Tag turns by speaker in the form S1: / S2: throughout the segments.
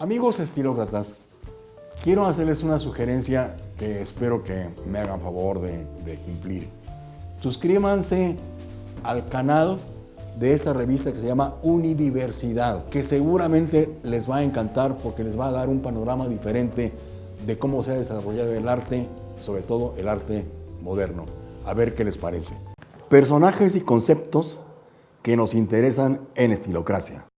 S1: Amigos estilócratas, quiero hacerles una sugerencia que espero que me hagan favor de, cumplir. Suscríbanse al canal de esta revista que se llama Unidiversidad, que seguramente les va a encantar porque les va a dar un panorama diferente de cómo se ha desarrollado el arte, sobre todo el arte moderno. A ver qué les parece. Personajes y conceptos que nos interesan en Estilocracia.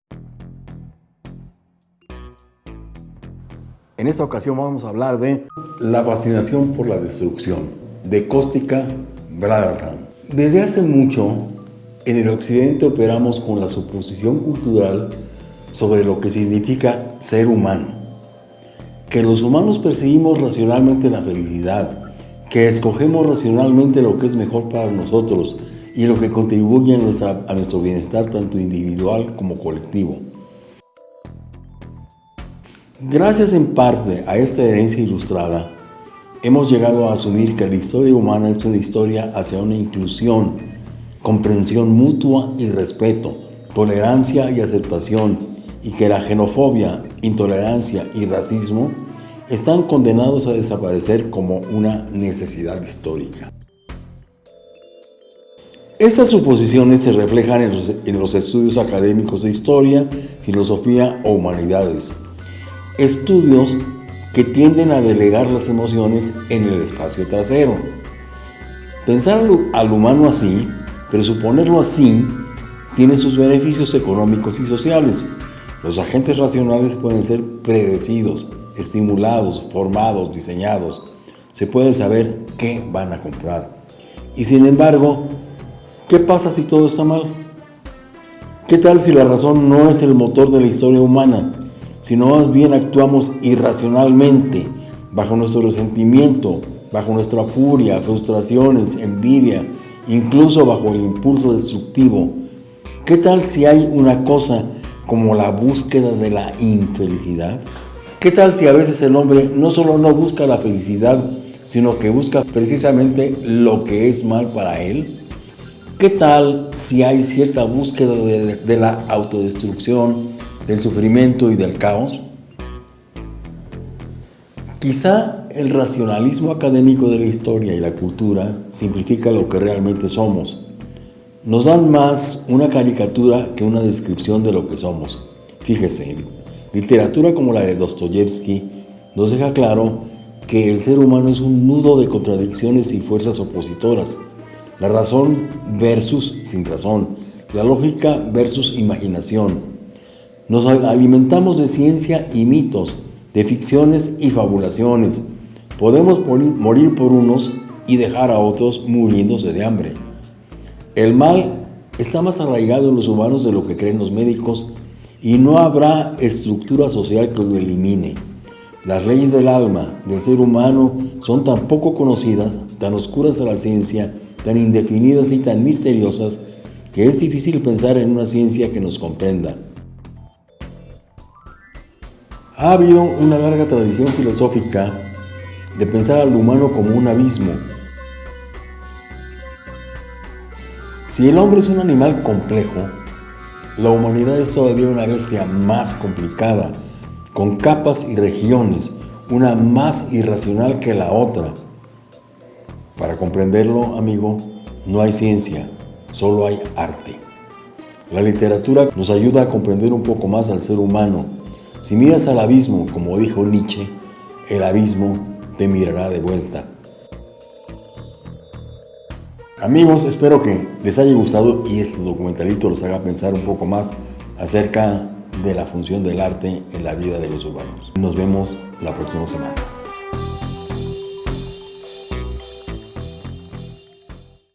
S1: En esta ocasión vamos a hablar de La fascinación por la destrucción, de Cóstica Bradatan. Desde hace mucho, en el occidente operamos con la suposición cultural sobre lo que significa ser humano. Que los humanos perseguimos racionalmente la felicidad, que escogemos racionalmente lo que es mejor para nosotros y lo que contribuye a nuestro bienestar tanto individual como colectivo. Gracias en parte a esta herencia ilustrada, hemos llegado a asumir que la historia humana es una historia hacia una inclusión, comprensión mutua y respeto, tolerancia y aceptación, y que la xenofobia, intolerancia y racismo están condenados a desaparecer como una necesidad histórica. Estas suposiciones se reflejan en los, en los estudios académicos de historia, filosofía o humanidades, Estudios que tienden a delegar las emociones en el espacio trasero. Pensar al humano así, presuponerlo así, tiene sus beneficios económicos y sociales. Los agentes racionales pueden ser predecidos, estimulados, formados, diseñados. Se puede saber qué van a comprar. Y sin embargo, ¿qué pasa si todo está mal? ¿Qué tal si la razón no es el motor de la historia humana? Sino más bien actuamos irracionalmente, bajo nuestro resentimiento, bajo nuestra furia, frustraciones, envidia, incluso bajo el impulso destructivo. ¿Qué tal si hay una cosa como la búsqueda de la infelicidad? ¿Qué tal si a veces el hombre no solo no busca la felicidad, sino que busca precisamente lo que es mal para él? ¿Qué tal si hay cierta búsqueda de, de la autodestrucción, del sufrimiento y del caos? Quizá el racionalismo académico de la historia y la cultura simplifica lo que realmente somos. Nos dan más una caricatura que una descripción de lo que somos. Fíjese, literatura como la de Dostoyevsky nos deja claro que el ser humano es un nudo de contradicciones y fuerzas opositoras. La razón versus sin razón, la lógica versus imaginación, nos alimentamos de ciencia y mitos, de ficciones y fabulaciones. Podemos morir por unos y dejar a otros muriéndose de hambre. El mal está más arraigado en los humanos de lo que creen los médicos y no habrá estructura social que lo elimine. Las leyes del alma del ser humano son tan poco conocidas, tan oscuras a la ciencia, tan indefinidas y tan misteriosas que es difícil pensar en una ciencia que nos comprenda. Ha habido una larga tradición filosófica de pensar al humano como un abismo. Si el hombre es un animal complejo, la humanidad es todavía una bestia más complicada, con capas y regiones, una más irracional que la otra. Para comprenderlo, amigo, no hay ciencia, solo hay arte. La literatura nos ayuda a comprender un poco más al ser humano, si miras al abismo, como dijo Nietzsche, el abismo te mirará de vuelta. Amigos, espero que les haya gustado y este documentalito los haga pensar un poco más acerca de la función del arte en la vida de los humanos. Nos vemos la próxima semana.